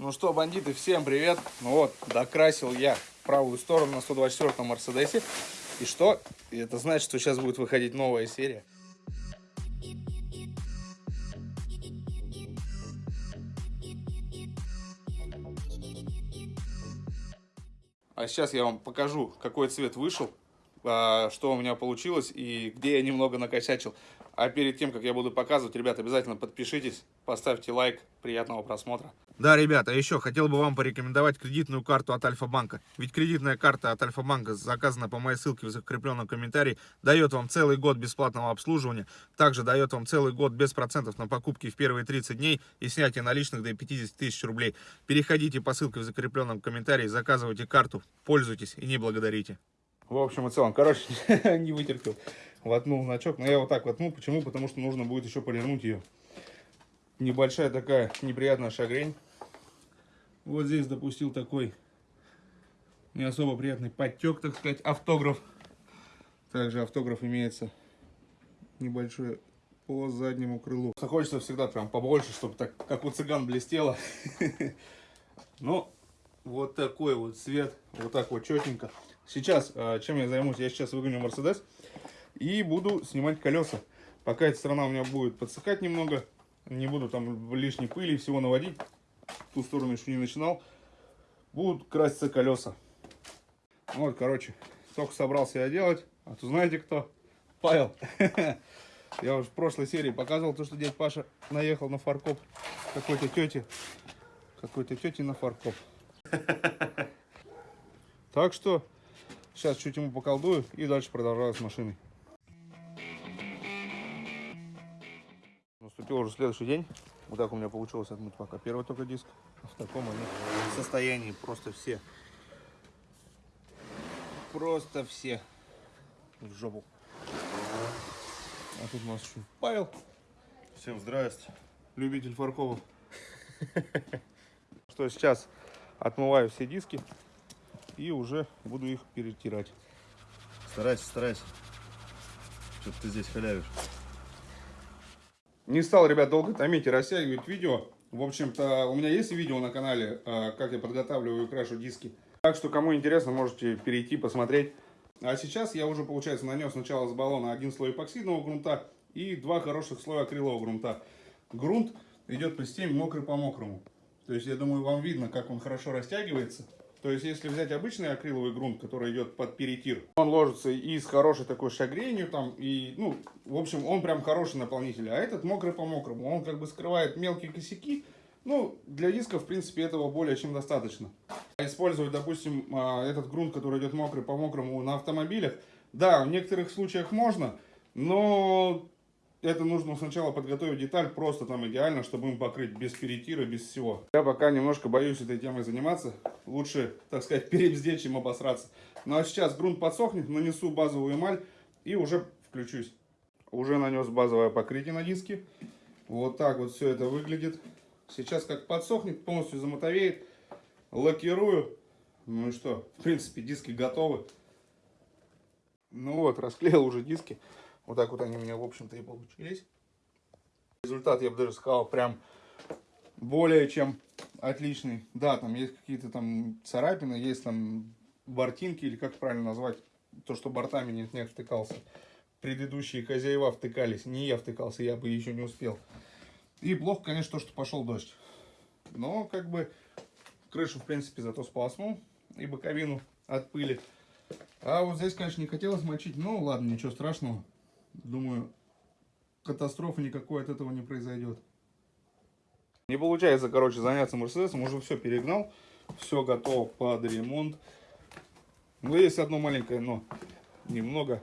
Ну что, бандиты, всем привет. Ну вот, докрасил я правую сторону на 124-м Мерседесе. И что? Это значит, что сейчас будет выходить новая серия. А сейчас я вам покажу, какой цвет вышел, а, что у меня получилось и где я немного накосячил. А перед тем, как я буду показывать, ребят, обязательно подпишитесь, поставьте лайк. Приятного просмотра. Да, ребята, еще хотел бы вам порекомендовать кредитную карту от Альфа-банка. Ведь кредитная карта от Альфа-банка, заказана по моей ссылке в закрепленном комментарии, дает вам целый год бесплатного обслуживания. Также дает вам целый год без процентов на покупки в первые 30 дней и снятие наличных до 50 тысяч рублей. Переходите по ссылке в закрепленном комментарии, заказывайте карту, пользуйтесь и не благодарите. В общем и целом, короче, не вытерпел. Воткнул значок, но я вот так воткнул. Почему? Потому что нужно будет еще полирнуть ее. Небольшая такая неприятная шагрень. Вот здесь допустил такой не особо приятный подтек, так сказать, автограф. Также автограф имеется небольшой по заднему крылу. Хочется всегда прям побольше, чтобы так, как у цыган блестело. Ну, вот такой вот цвет, вот так вот четенько. Сейчас, а, чем я займусь? Я сейчас выгоню Мерседес и буду снимать колеса. Пока эта сторона у меня будет подсыхать немного, не буду там лишней пыли всего наводить, ту сторону еще не начинал, будут краситься колеса. Вот, короче, только собрался я делать, а то знаете кто? Павел. Я уже в прошлой серии показывал то, что дядь Паша наехал на фаркоп какой-то тети. Какой-то тети на фаркоп. Так что сейчас чуть ему поколдую и дальше продолжаю с машиной. Уже следующий день. Вот так у меня получилось отмыть пока первый только диск. В таком они состоянии просто все. Просто все в жопу. А тут у нас еще Павел. Всем здрасте. Любитель фарковых. Что сейчас отмываю все диски и уже буду их перетирать. Старайся, старайся. Что-то ты здесь халявишь. Не стал, ребят, долго томить и растягивать видео. В общем-то, у меня есть видео на канале, а, как я подготавливаю и крашу диски. Так что, кому интересно, можете перейти, посмотреть. А сейчас я уже, получается, нанес сначала с баллона один слой эпоксидного грунта и два хороших слоя акрилового грунта. Грунт идет по системе мокрый по мокрому. То есть, я думаю, вам видно, как он хорошо растягивается. То есть, если взять обычный акриловый грунт, который идет под перетир, он ложится и с хорошей такой шагренью там, и, ну, в общем, он прям хороший наполнитель. А этот мокрый по мокрому, он как бы скрывает мелкие косяки. Ну, для диска, в принципе, этого более чем достаточно. Использовать, допустим, а, этот грунт, который идет мокрый по мокрому на автомобилях, да, в некоторых случаях можно, но это нужно сначала подготовить деталь просто там идеально, чтобы им покрыть без перетира, без всего. Я пока немножко боюсь этой темой заниматься. Лучше, так сказать, перебздеть, чем обосраться. Ну а сейчас грунт подсохнет, нанесу базовую эмаль и уже включусь. Уже нанес базовое покрытие на диски. Вот так вот все это выглядит. Сейчас как подсохнет, полностью замотовеет. Лакирую. Ну и что, в принципе, диски готовы. Ну вот, расклеил уже диски. Вот так вот они у меня, в общем-то, и получились. Результат, я бы даже сказал, прям более чем отличный. Да, там есть какие-то там царапины, есть там бортинки, или как правильно назвать, то, что бортами нет, не втыкался. Предыдущие хозяева втыкались, не я втыкался, я бы еще не успел. И плохо, конечно, то, что пошел дождь. Но, как бы, крышу, в принципе, зато сполоснул и боковину от пыли. А вот здесь, конечно, не хотелось мочить. Ну, ладно, ничего страшного. Думаю, катастрофы никакой от этого не произойдет. Не получается, короче, заняться Мерседесом. Уже все перегнал. Все готово под ремонт. Но есть одно маленькое но. Немного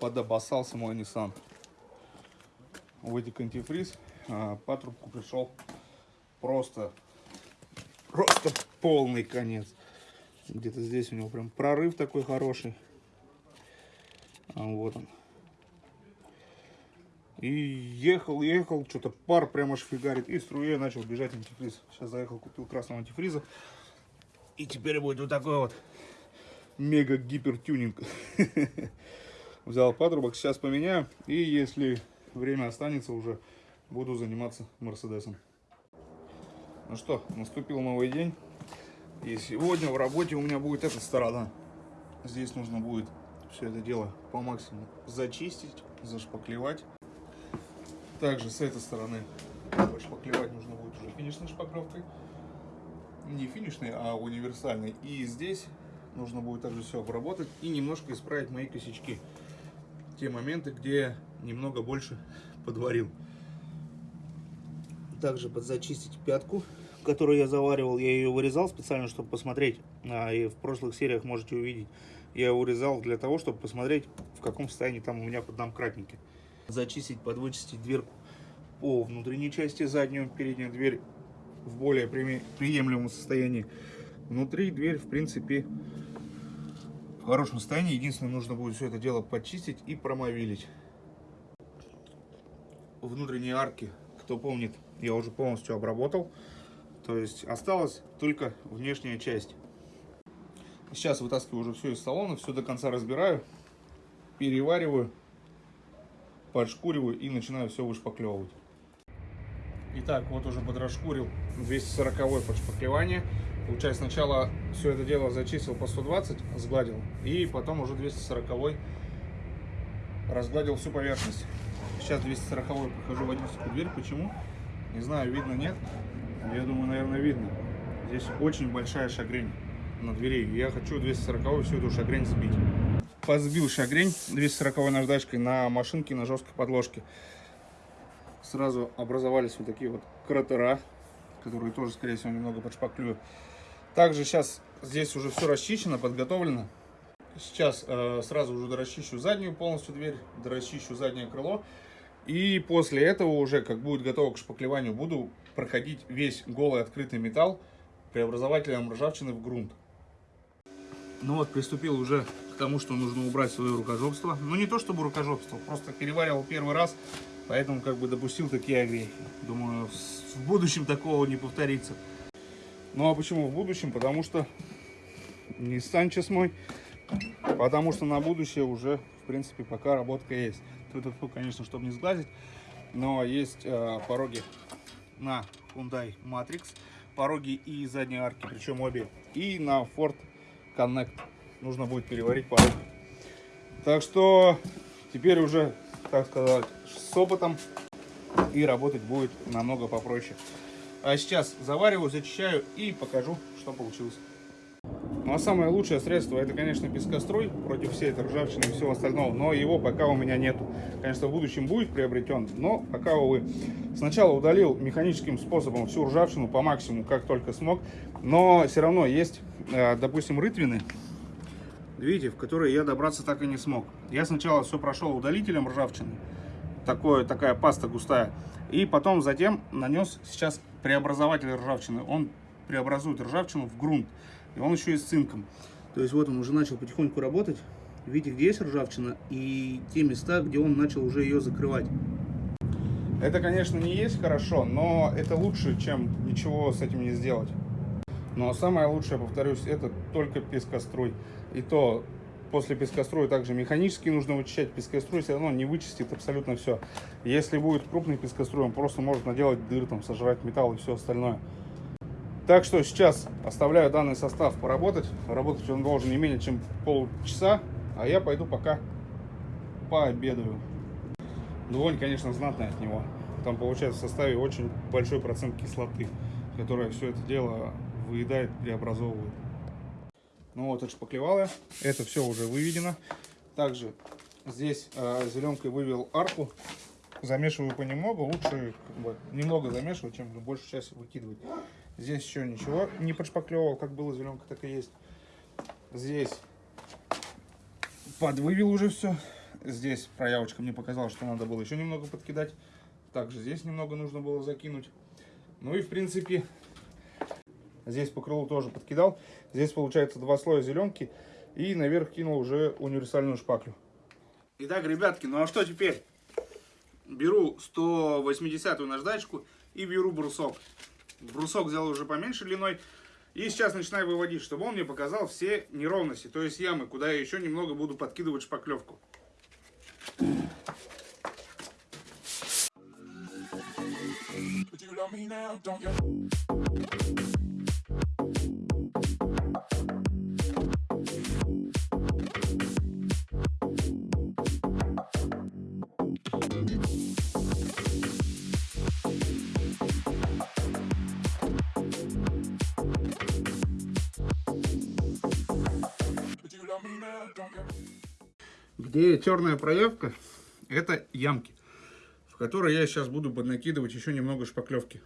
подобоссался мой Nissan. Вытек антифриз. А, патрубку пришел просто, просто полный конец. Где-то здесь у него прям прорыв такой хороший. А вот он. И ехал, ехал, что-то пар прямо аж фигарит. И струей начал бежать антифриз. Сейчас заехал, купил красного антифриза. И теперь будет вот такой вот мега гипер тюнинг. Взял патрубок, сейчас поменяю. И если время останется уже, буду заниматься Мерседесом. Ну что, наступил новый день. И сегодня в работе у меня будет эта сторона. Здесь нужно будет все это дело по максимуму зачистить, зашпаклевать. Также с этой стороны шпаклевать нужно будет уже финишной шпаклевкой. Не финишной, а универсальной. И здесь нужно будет также все обработать и немножко исправить мои косячки. Те моменты, где немного больше подварил. Также подзачистить пятку, которую я заваривал. Я ее вырезал специально, чтобы посмотреть. А, и в прошлых сериях можете увидеть. Я ее вырезал для того, чтобы посмотреть, в каком состоянии там у меня поддомкратники. Зачистить, подвычистить дверку по внутренней части, заднюю, переднюю дверь в более приемлемом состоянии. Внутри дверь, в принципе, в хорошем состоянии. Единственное, нужно будет все это дело почистить и промовилить. Внутренние арки, кто помнит, я уже полностью обработал. То есть осталась только внешняя часть. Сейчас вытаскиваю уже все из салона, все до конца разбираю, перевариваю, подшкуриваю и начинаю все вышпаклевывать. Итак, вот уже подрасшкурил 240 подшпаклевание. Получается, сначала все это дело зачистил по 120, сгладил, и потом уже 240 разгладил всю поверхность. Сейчас 240 прохожу в водительскую дверь. Почему? Не знаю, видно, нет. Я думаю, наверное, видно. Здесь очень большая шагрень на двери. Я хочу 240 всю эту шагрень сбить. Позбил шагрень 240 наждачкой на машинке на жесткой подложке. Сразу образовались вот такие вот кратера, которые тоже, скорее всего, немного подшпаклюю. Также сейчас здесь уже все расчищено, подготовлено. Сейчас э, сразу уже дорасчищу заднюю полностью дверь, дорасчищу заднее крыло. И после этого уже, как будет готово к шпаклеванию, буду проходить весь голый открытый металл преобразователем ржавчины в грунт. Ну вот, приступил уже тому, что нужно убрать свое рукожопство. Ну не то чтобы рукожопство, просто переваривал первый раз, поэтому как бы допустил такие огрехи. Думаю, в будущем такого не повторится. Ну а почему в будущем? Потому что не Санчес мой, потому что на будущее уже, в принципе, пока работка есть. Тут, конечно, чтобы не сглазить, но есть э, пороги на Hyundai Matrix, пороги и задние арки, причем обе, и на Ford Connect. Нужно будет переварить пороги. Так что теперь уже, так сказать, с опытом и работать будет намного попроще. А сейчас завариваю, зачищаю и покажу, что получилось. Ну а самое лучшее средство это, конечно, пескоструй против всей этой ржавчины и всего остального, но его пока у меня нету. Конечно, в будущем будет приобретен, но пока, увы. Сначала удалил механическим способом всю ржавчину по максимуму, как только смог, но все равно есть, э, допустим, рытвины, видите, в которые я добраться так и не смог. Я сначала все прошел удалителем ржавчины, такое, такая паста густая, и потом затем нанес сейчас преобразователь ржавчины. Он преобразует ржавчину в грунт. И он еще и с цинком. То есть вот он уже начал потихоньку работать. Видите, где есть ржавчина и те места, где он начал уже ее закрывать. Это, конечно, не есть хорошо, но это лучше, чем ничего с этим не сделать. Но самое лучшее, повторюсь, это только пескоструй. И то после пескоструя также механически нужно вычищать. Пескоструй все равно не вычистит абсолютно все. Если будет крупный пескоструй, он просто может наделать дыр, там, сожрать металл и все остальное. Так что сейчас оставляю данный состав поработать. Работать он должен не менее чем полчаса, а я пойду пока пообедаю. Вонь, конечно, знатная от него. Там получается в составе очень большой процент кислоты, которая все это дело выедает, преобразовывает. Ну вот, отшпаклевал я. Это все уже выведено. Также здесь э, зеленкой вывел арку. Замешиваю понемногу. Лучше как бы, немного замешивать, чем большую часть выкидывать. Здесь еще ничего не подшпаклевал. Как было зеленка, так и есть. Здесь подвывел уже все. Здесь проявочка мне показала, что надо было еще немного подкидать. Также здесь немного нужно было закинуть. Ну и в принципе Здесь по крылу тоже подкидал. Здесь получается два слоя зеленки. И наверх кинул уже универсальную шпаклю. Итак, ребятки, ну а что теперь? Беру 180 наждачку и беру брусок. Брусок взял уже поменьше длиной. И сейчас начинаю выводить, чтобы он мне показал все неровности, то есть ямы, куда я еще немного буду подкидывать шпаклевку. you love me now, don't you? Где черная проявка, это ямки, в которые я сейчас буду поднакидывать еще немного шпаклевки.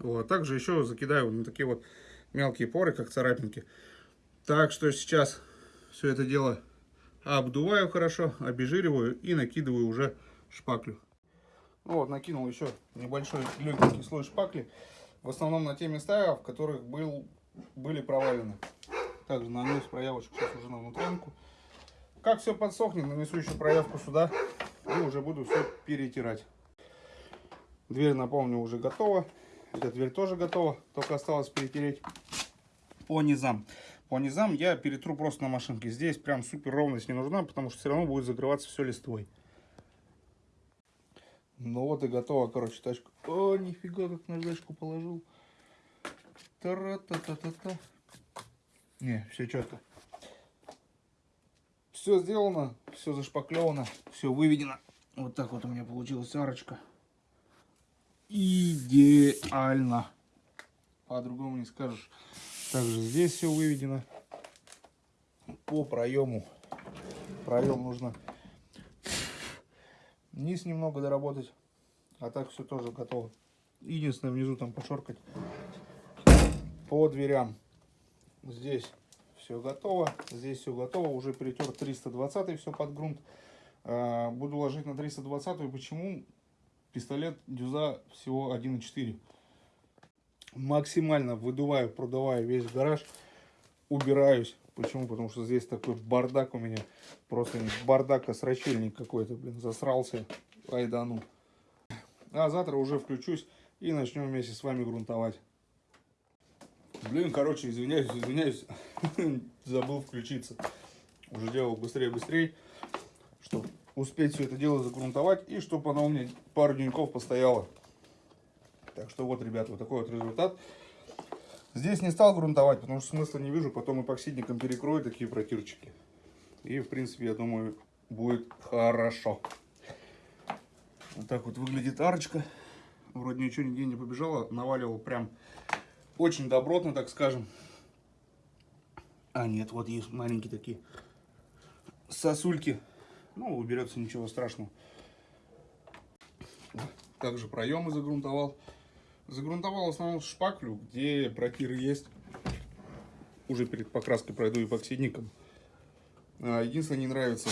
Вот. Также еще закидаю на такие вот мелкие поры, как царапинки. Так что сейчас все это дело обдуваю хорошо, обезжириваю и накидываю уже шпаклю. Ну вот, накинул еще небольшой легенький слой шпакли. В основном на те места, в которых был, были провалены. Также нанес проявочку сейчас уже на внутрянку. Как все подсохнет, нанесу еще проявку сюда и уже буду все перетирать. Дверь, напомню, уже готова. Эта дверь тоже готова, только осталось перетереть по низам. По низам я перетру просто на машинке. Здесь прям супер ровность не нужна, потому что все равно будет закрываться все листвой. Ну вот и готова, короче, тачка. О, нифига, как наждачку положил. Тара-та-та-та-та. Не, все четко. Все сделано, все зашпаклевано, все выведено. Вот так вот у меня получилась арочка. Идеально. По-другому не скажешь. Также здесь все выведено. По проему. Проем нужно низ немного доработать. А так все тоже готово. Единственное, внизу там пошоркать. По дверям. Здесь все готово. Здесь все готово. Уже перетер 320 все под грунт. А, Буду ложить на 320. Почему? Пистолет дюза всего 1.4. Максимально выдуваю, продуваю весь гараж. Убираюсь. Почему? Потому что здесь такой бардак у меня. Просто бардак, срачельник какой-то, блин. Засрался. Ай да ну. А завтра уже включусь и начнем вместе с вами грунтовать. Блин, короче, извиняюсь, извиняюсь. Забыл включиться. Уже делал быстрее, быстрее. Чтобы успеть все это дело загрунтовать. И чтобы оно у меня пару деньков постояло. Так что вот, ребята, вот такой вот результат. Здесь не стал грунтовать, потому что смысла не вижу. Потом эпоксидником перекрою такие протирчики. И, в принципе, я думаю, будет хорошо. Вот так вот выглядит арочка. Вроде ничего нигде не побежало. Наваливал прям очень добротно, так скажем. А нет, вот есть маленькие такие сосульки. Ну, уберется ничего страшного. Также проемы загрунтовал. Загрунтовал в основном шпаклю, где протиры есть. Уже перед покраской пройду эпоксидником. А, Единственное, не нравится,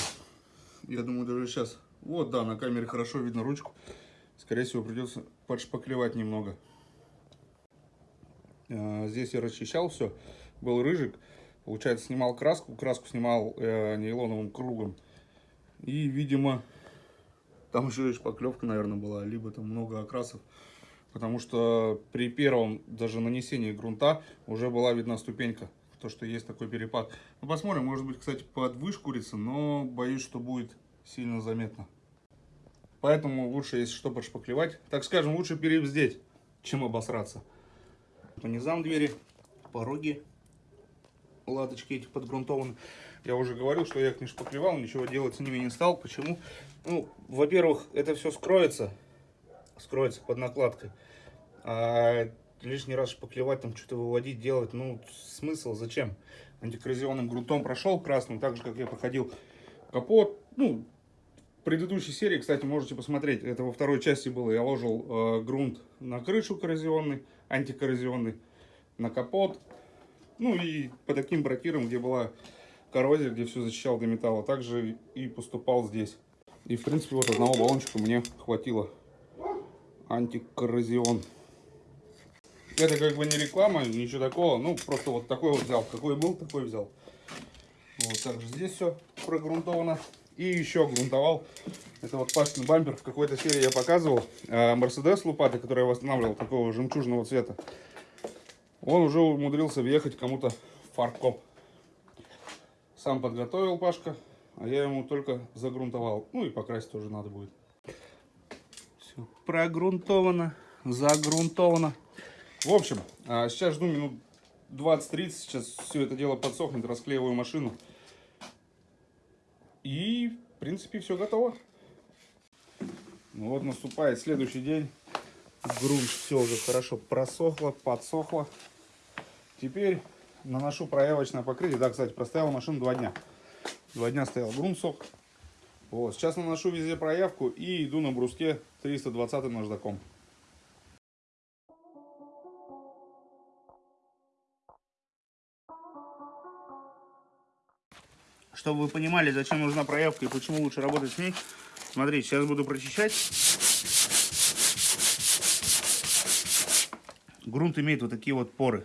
я думаю, даже сейчас. Вот, да, на камере хорошо видно ручку. Скорее всего, придется подшпаклевать немного. А, Здесь я расчищал все. Был рыжик. Получается, снимал краску. Краску снимал э, нейлоновым кругом. И, видимо, там еще и шпаклевка, наверное, была. Либо там много окрасов. Потому что при первом даже нанесении грунта уже была видна ступенька. То, что есть такой перепад. Ну, посмотрим. Может быть, кстати, под вышкурится. Но боюсь, что будет сильно заметно. Поэтому лучше, если что, подшпаклевать. Так скажем, лучше перебздеть, чем обосраться. По низам двери, пороги, латочки эти подгрунтованы. Я уже говорил, что я их не шпаклевал, ничего делать с ними не стал. Почему? Ну, во-первых, это все скроется, скроется под накладкой. А лишний раз шпаклевать, там что-то выводить, делать, ну, смысл, зачем? Антикоррозионным грунтом прошел красным, так же, как я проходил капот. Ну, в предыдущей серии, кстати, можете посмотреть, это во второй части было, я ложил э, грунт на крышу коррозионный, антикоррозионный, на капот, ну и по таким бракирам, где была коррозия, где все защищал до металла, также и поступал здесь. И в принципе вот одного баллончика мне хватило. Антикоррозион. Это как бы не реклама, ничего такого, ну просто вот такой вот взял, какой был, такой взял. Вот также здесь все прогрунтовано. И еще грунтовал. Это вот Пашкин бампер. В какой-то серии я показывал. э, Мерседес лопаты, который я восстанавливал, такого жемчужного цвета. Он уже умудрился въехать кому-то в фаркоп. Сам подготовил Пашка, а я ему только загрунтовал. Ну и покрасить тоже надо будет. Все прогрунтовано. загрунтовано. В общем, а, сейчас жду минут 20-30, сейчас все это дело подсохнет, расклеиваю машину. И, в принципе, все готово. Ну вот наступает следующий день. Грунт все уже хорошо просохло, подсохло. Теперь наношу проявочное покрытие. Да, кстати, простояла машину два дня. Два дня стоял грунт сох. Вот, сейчас наношу везде проявку и иду на бруске 320 наждаком. Чтобы вы понимали, зачем нужна проявка и почему лучше работать с ней, смотрите, сейчас буду прочищать. Грунт имеет вот такие вот поры,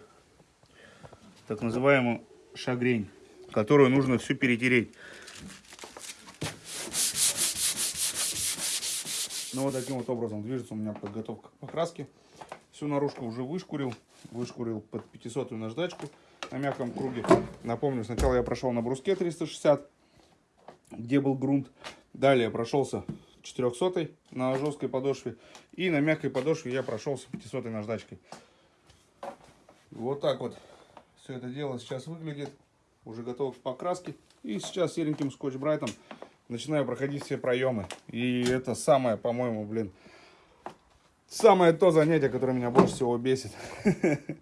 так называемую шагрень, которую нужно всю перетереть. Ну вот таким вот образом движется у меня подготовка к покраске. Всю наружку уже вышкурил, вышкурил под 500 наждачку на мягком круге. Напомню, сначала я прошел на бруске 360, где был грунт. Далее прошелся 400 на жесткой подошве. И на мягкой подошве я прошелся 500 наждачкой. Вот так вот все это дело сейчас выглядит. Уже готов к покраске. И сейчас сереньким скотч-брайтом начинаю проходить все проемы. И это самое, по-моему, блин, самое то занятие, которое меня больше всего бесит.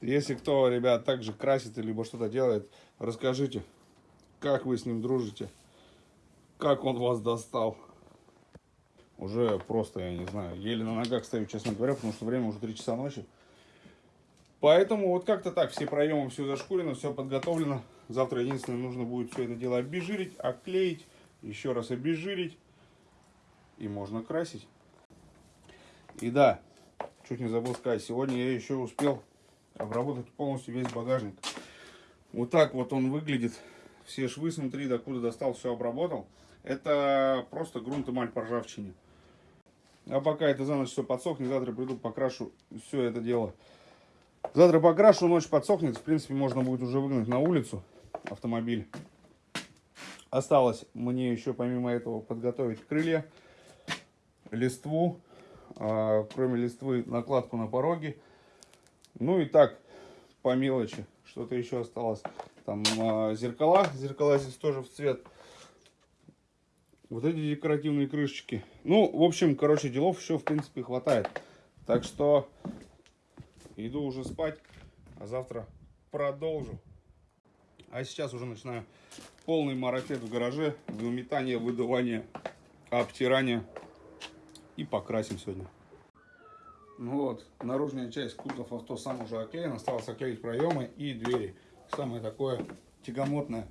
Если кто, ребят, также красит, либо что-то делает, расскажите, как вы с ним дружите, как он вас достал. Уже просто, я не знаю, еле на ногах стою, честно говоря, потому что время уже 3 часа ночи. Поэтому вот как-то так, все проемы, все зашкурено, все подготовлено. Завтра единственное, нужно будет все это дело обезжирить, оклеить, еще раз обезжирить. И можно красить. И да, чуть не забыл сказать, сегодня я еще успел обработать полностью весь багажник. Вот так вот он выглядит. Все швы, смотри, докуда достал, все обработал. Это просто грунт эмаль по ржавчине. А пока это за ночь все подсохнет, завтра приду покрашу все это дело. Завтра покрашу, ночь подсохнет. В принципе, можно будет уже выгнать на улицу автомобиль. Осталось мне еще помимо этого подготовить крылья, листву, а, кроме листвы накладку на пороге. Ну и так, по мелочи, что-то еще осталось. Там а, зеркала, зеркала здесь тоже в цвет. Вот эти декоративные крышечки. Ну, в общем, короче, делов еще в принципе хватает. Так что иду уже спать, а завтра продолжу. А сейчас уже начинаю полный марафет в гараже. Выметание, выдувание, обтирание. И покрасим сегодня. Ну вот, наружная часть кузов авто сам уже оклеен. Осталось оклеить проемы и двери. Самое такое тягомотное.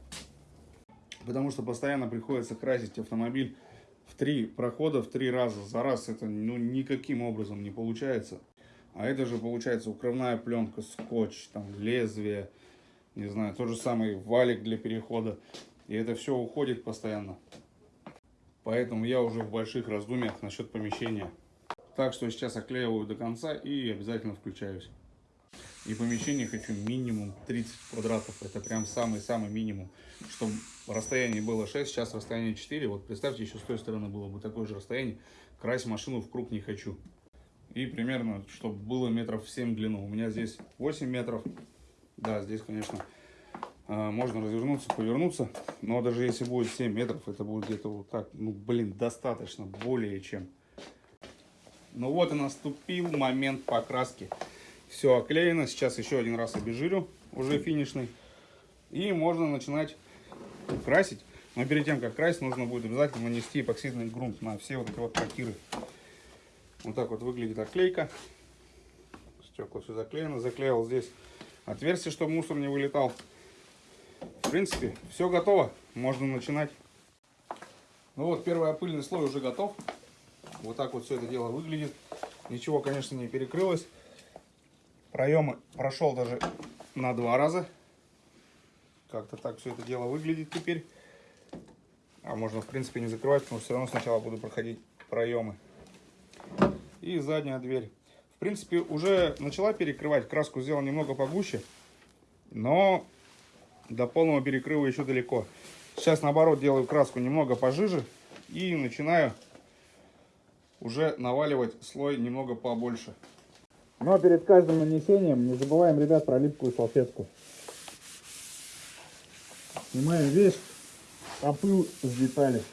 Потому что постоянно приходится красить автомобиль в три прохода, в три раза. За раз это ну, никаким образом не получается. А это же получается укрывная пленка, скотч, там лезвие, не знаю, тот же самый валик для перехода. И это все уходит постоянно. Поэтому я уже в больших раздумьях насчет помещения. Так что сейчас оклеиваю до конца и обязательно включаюсь. И помещение хочу минимум 30 квадратов. Это прям самый-самый минимум. Чтобы расстояние было 6, сейчас расстояние 4. Вот представьте, еще с той стороны было бы такое же расстояние. Красить машину в круг не хочу. И примерно, чтобы было метров 7 в длину. У меня здесь 8 метров. Да, здесь, конечно, а, можно развернуться, повернуться. Но даже если будет 7 метров, это будет где-то вот так. Ну, блин, достаточно, более чем. Ну вот и наступил момент покраски. Все оклеено. Сейчас еще один раз обезжирю, уже финишный. И можно начинать красить. Но перед тем, как красить, нужно будет обязательно нанести эпоксидный грунт на все вот эти вот трактиры. Вот так вот выглядит оклейка. Стекла все заклеено. Заклеил здесь отверстие, чтобы мусор не вылетал. В принципе, все готово. Можно начинать. Ну вот, первый опыльный слой уже готов. Вот так вот все это дело выглядит. Ничего, конечно, не перекрылось. Проемы прошел даже на два раза. Как-то так все это дело выглядит теперь. А можно, в принципе, не закрывать, что все равно сначала буду проходить проемы. И задняя дверь. В принципе, уже начала перекрывать. Краску сделал немного погуще. Но до полного перекрыва еще далеко. Сейчас, наоборот, делаю краску немного пожиже. И начинаю уже наваливать слой немного побольше. Но перед каждым нанесением не забываем, ребят, про липкую салфетку. Снимаем весь опыл с деталей.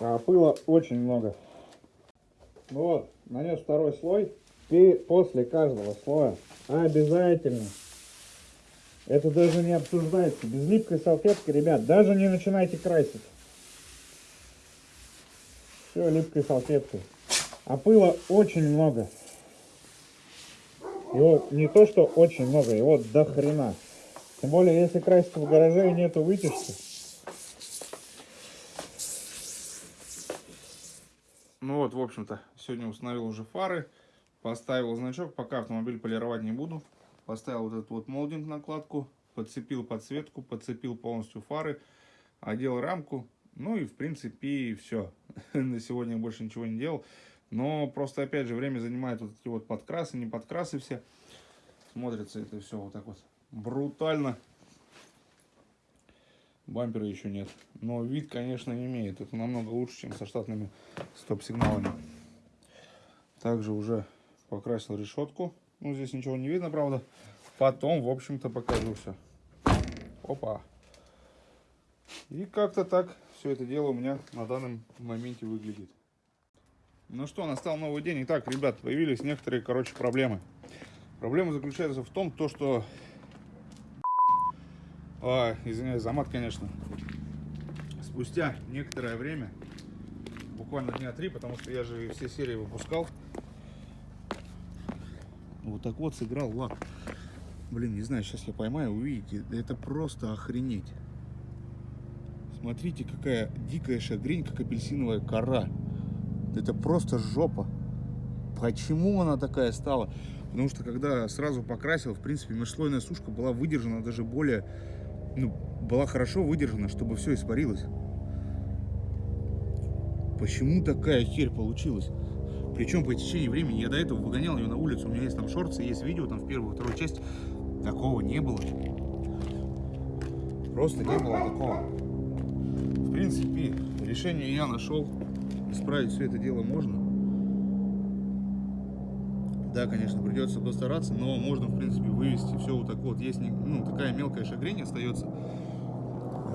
А очень много. Ну вот, нанес второй слой. И после каждого слоя обязательно это даже не обсуждается. Без липкой салфетки, ребят, даже не начинайте красить. Все липкой салфеткой. А пыла очень много. Его не то, что очень много, его до хрена. Тем более, если красить в гараже и нету вытяжки. Ну вот, в общем-то, сегодня установил уже фары, поставил значок, пока автомобиль полировать не буду. Поставил вот этот вот молдинг накладку, подцепил подсветку, подцепил полностью фары, одел рамку. Ну и в принципе все. На сегодня больше ничего не делал. Но просто опять же время занимает вот эти вот подкрасы, не подкрасы все. Смотрится это все вот так вот брутально. Бампера еще нет. Но вид, конечно, имеет. Это намного лучше, чем со штатными стоп-сигналами. Также уже покрасил решетку. Ну, здесь ничего не видно, правда. Потом, в общем-то, покажу все. Опа. И как-то так все это дело у меня на данном моменте выглядит. Ну что, настал новый день. Итак, ребят, появились некоторые, короче, проблемы. Проблема заключается в том, то, что... А, извиняюсь за мат, конечно. Спустя некоторое время, буквально дня три, потому что я же все серии выпускал, вот так вот сыграл лак. Блин, не знаю, сейчас я поймаю, увидите. Это просто охренеть. Смотрите, какая дикая шагрень, как апельсиновая кора. Это просто жопа. Почему она такая стала? Потому что когда сразу покрасил, в принципе, межслойная сушка была выдержана даже более... Ну, была хорошо выдержана, чтобы все испарилось. Почему такая херь получилась? Причем по течении времени я до этого выгонял ее на улицу. У меня есть там шорты, есть видео там в первую, вторую часть. Такого не было. Просто не было такого. В принципе, решение я нашел. Исправить все это дело можно. Да, конечно, придется постараться, но можно, в принципе, вывести все вот так вот. Есть ну, такая мелкая шагрень остается.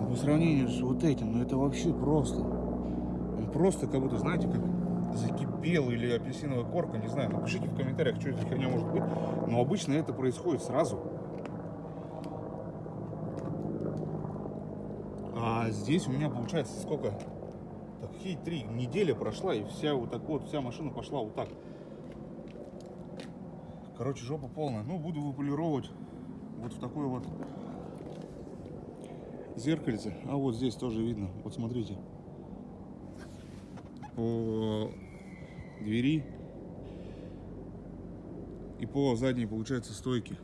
По сравнению с вот этим, ну это вообще просто. Он просто как будто, знаете, как закипел или апельсиновая корка, не знаю. Напишите в комментариях, что это херня может быть. Но обычно это происходит сразу. А здесь у меня получается сколько? Так, какие три недели прошла, и вся вот так вот, вся машина пошла вот так. Короче, жопа полная. Ну, буду выполировать вот в такой вот зеркальце. А вот здесь тоже видно. Вот смотрите. Двери и по задней, получается, стойке.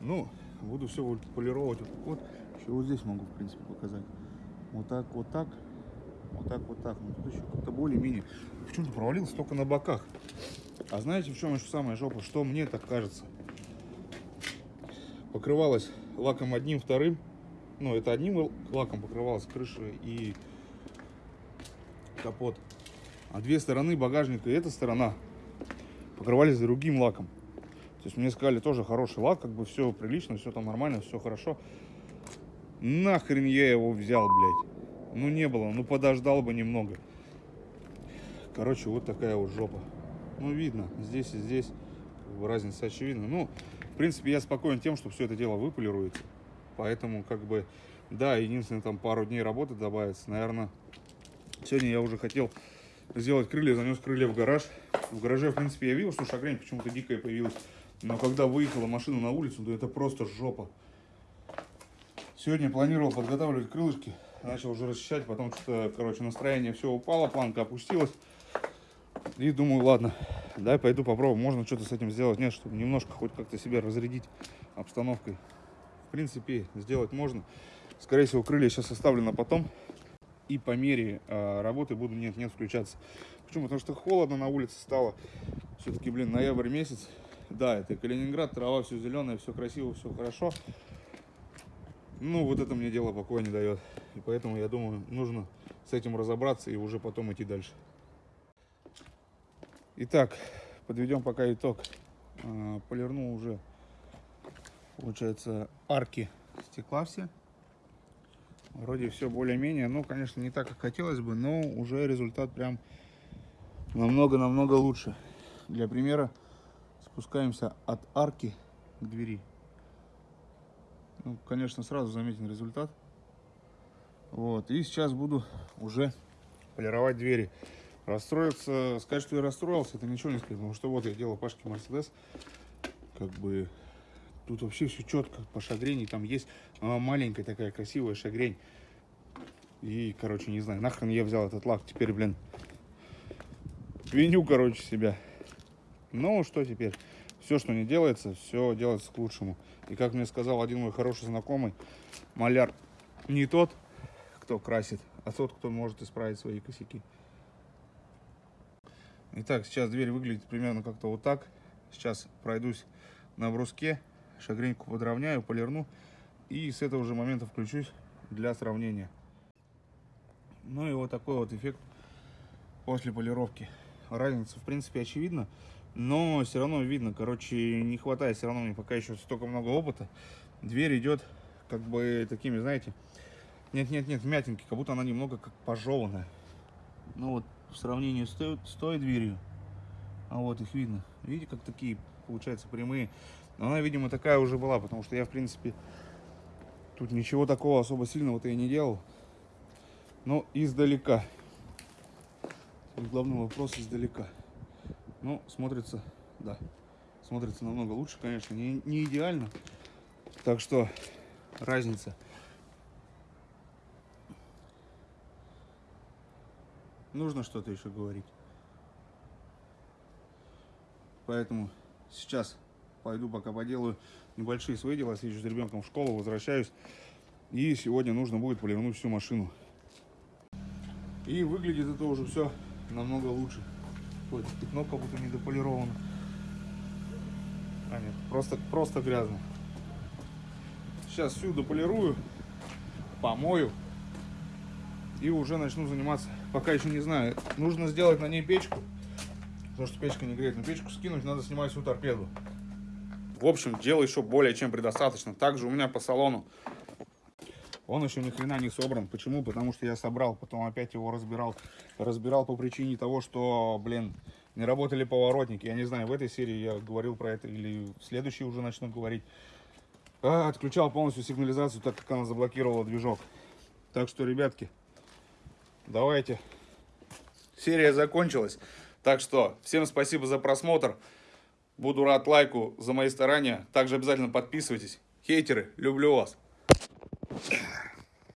Ну, буду все полировать вот, вот. Еще вот здесь могу, в принципе, показать. Вот так, вот так. Вот так, вот так. Ну, тут еще как-то более-менее. Почему-то провалился только на боках. А знаете, в чем еще самая жопа? Что мне так кажется? Покрывалась лаком одним, вторым. Ну, это одним лаком покрывалась крыша и капот. А две стороны багажника и эта сторона покрывались другим лаком. То есть мне сказали, тоже хороший лак, как бы все прилично, все там нормально, все хорошо. Нахрен я его взял, блядь. Ну не было, ну подождал бы немного. Короче, вот такая вот жопа. Ну видно, здесь и здесь разница очевидна. Ну, в принципе, я спокоен тем, что все это дело выполируется. Поэтому, как бы, да, единственное, там пару дней работы добавится. Наверное, сегодня я уже хотел сделать крылья, занес крылья в гараж. В гараже, в принципе, я видел, что шагрень почему-то дикая появилась. Но когда выехала машина на улицу, то это просто жопа. Сегодня планировал подготавливать крылышки. Начал уже расчищать, потом что-то, короче, настроение все упало, планка опустилась. И думаю, ладно, дай пойду попробую. Можно что-то с этим сделать. Нет, чтобы немножко хоть как-то себя разрядить обстановкой. В принципе, сделать можно. Скорее всего, крылья сейчас оставлю на потом. И по мере э, работы буду нет-нет включаться. Почему? Потому что холодно на улице стало. Все-таки, блин, ноябрь месяц. Да, это Калининград, трава все зеленая, все красиво, все хорошо. Ну, вот это мне дело покоя не дает. И поэтому, я думаю, нужно с этим разобраться и уже потом идти дальше. Итак, подведем пока итог. А, Полирнул уже, получается, арки стекла все. Вроде все более-менее, ну, конечно, не так, как хотелось бы, но уже результат прям намного-намного лучше. Для примера спускаемся от арки к двери. Ну, конечно, сразу заметен результат. Вот, и сейчас буду уже полировать двери. Расстроиться, сказать, что я расстроился, это ничего не сказать, потому что вот я делал Пашке Мерседес, как бы тут вообще все четко по шагрени, там есть а, маленькая такая красивая шагрень. И, короче, не знаю, нахрен я взял этот лак, теперь, блин, виню, короче, себя. Ну, что теперь? Все, что не делается, все делается к лучшему. И как мне сказал один мой хороший знакомый, маляр не тот, кто красит, а тот, кто может исправить свои косяки. Итак, сейчас дверь выглядит примерно как-то вот так. Сейчас пройдусь на бруске, шагреньку подровняю, полирну. И с этого же момента включусь для сравнения. Ну и вот такой вот эффект после полировки. Разница, в принципе, очевидна. Но все равно видно, короче, не хватает все равно мне пока еще столько много опыта. Дверь идет как бы такими, знаете, нет-нет-нет, мятинки, как будто она немного как пожеванная. Ну вот, в сравнении с той, с той дверью, а вот их видно. Видите, как такие, получается, прямые. Но она, видимо, такая уже была, потому что я, в принципе, тут ничего такого особо сильного-то и не делал. Но издалека. Главный вопрос издалека. Ну, смотрится, да, смотрится намного лучше, конечно, не, не идеально. Так что разница. Нужно что-то еще говорить. Поэтому сейчас пойду пока поделаю небольшие свои дела. Съезжу с ребенком в школу, возвращаюсь. И сегодня нужно будет полирнуть всю машину. И выглядит это уже все намного лучше. Ой, пятно как будто недополировано. А нет, просто, просто грязно. Сейчас всю дополирую, помою и уже начну заниматься. Пока еще не знаю. Нужно сделать на ней печку, потому что печка не греет. Но печку скинуть, надо снимать всю торпеду. В общем, дела еще более чем предостаточно. Также у меня по салону он еще ни хрена не собран. Почему? Потому что я собрал, потом опять его разбирал. Разбирал по причине того, что, блин, не работали поворотники. Я не знаю, в этой серии я говорил про это или в следующей уже начну говорить. А, отключал полностью сигнализацию, так как она заблокировала движок. Так что, ребятки, давайте. Серия закончилась. Так что, всем спасибо за просмотр. Буду рад лайку за мои старания. Также обязательно подписывайтесь. Хейтеры, люблю вас.